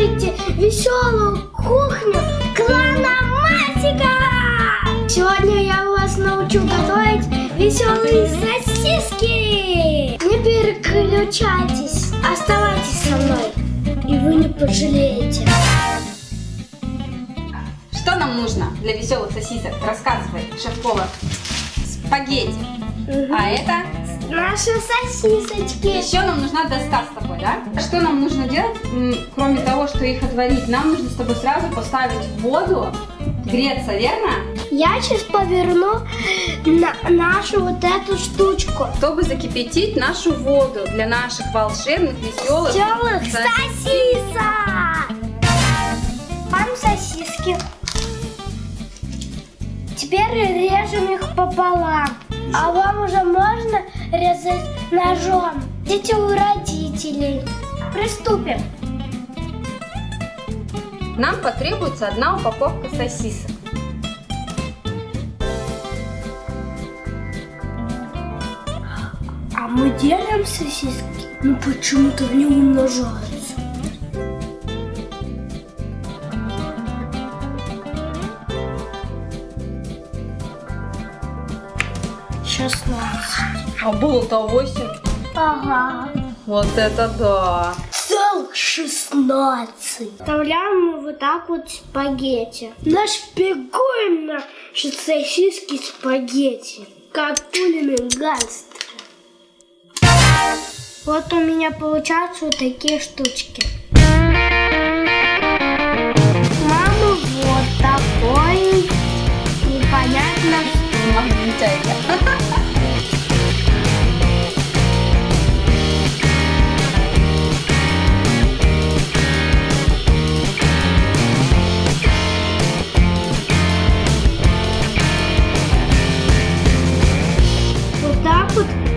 смотрите веселую кухню клана Масика! Сегодня я вас научу готовить веселые сосиски! Не переключайтесь, оставайтесь со мной, и вы не пожалеете. Что нам нужно для веселых сосисок? Рассказывай, шеф-повар. Спагетти. А это? Наши сосисочки. Еще нам нужна доска с тобой, да? Что нам нужно делать, кроме того, что их отварить? Нам нужно с тобой сразу поставить в воду, греться, верно? Я сейчас поверну на нашу вот эту штучку. Чтобы закипятить нашу воду для наших волшебных, веселых Веселых сосисок. Там сосиски. Теперь режем их пополам. А вам уже можно резать ножом. Дети у родителей. Приступим. Нам потребуется одна упаковка сосисок. А мы делаем сосиски, но почему-то не умножаются. Шестнадцать. А было-то 8. Ага. Вот это да. Целых 16. Вставляем мы вот так вот спагетти. Нашпигуем наши сосиски спагетти, как пулями гангстеры. Вот у меня получаются вот такие штучки.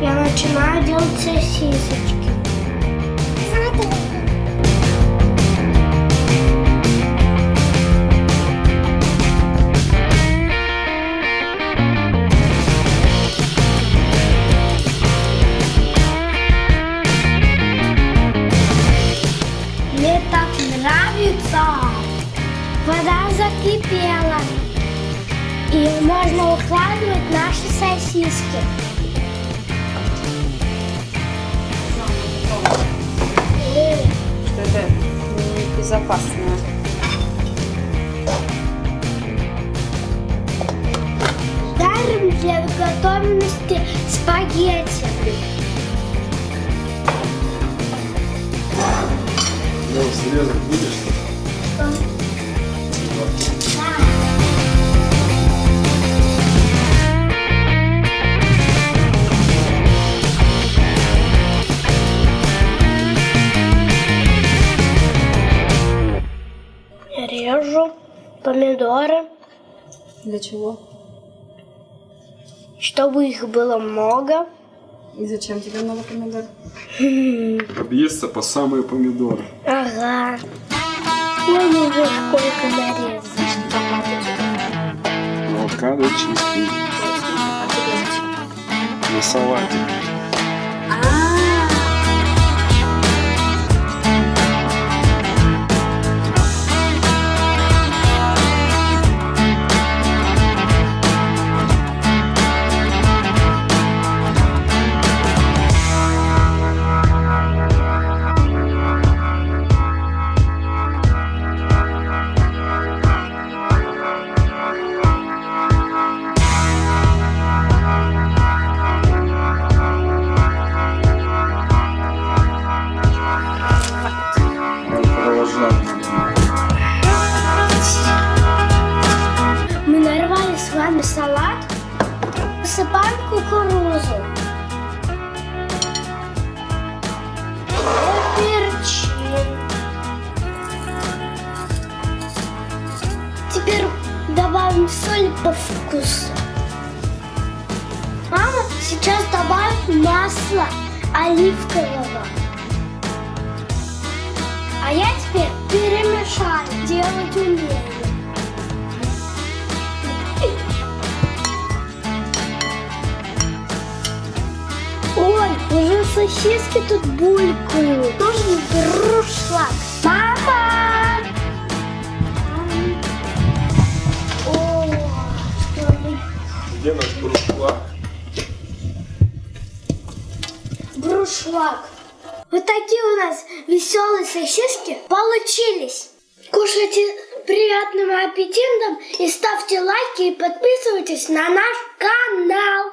Я начинаю делать сосисочки. Мне так нравится. Вода закипела. И можно укладывать наши сосиски. Безопасно. Дарим для готовности спагетти. Ну, срезать будешь? Помидоры, Для чего? чтобы их было много. И зачем тебе много помидор? Объесться по самые помидоры. Ага. Вон уже сколько нарезано. Авокадо чистый. На салате. Мы нарвали с вами салат. Посыпаем кукурузу. Перчим. Теперь добавим соль по вкусу. Мама сейчас добавит масло оливкового. А я теперь перемешаю, делать умею. Ой, уже сосиски тут булькают. Нужен друшлаг. Мама! О, что. Где наш брушлаг? Брушлаг. Вот такие у нас веселые сосиски получились. Кушайте приятным аппетитом и ставьте лайки и подписывайтесь на наш канал.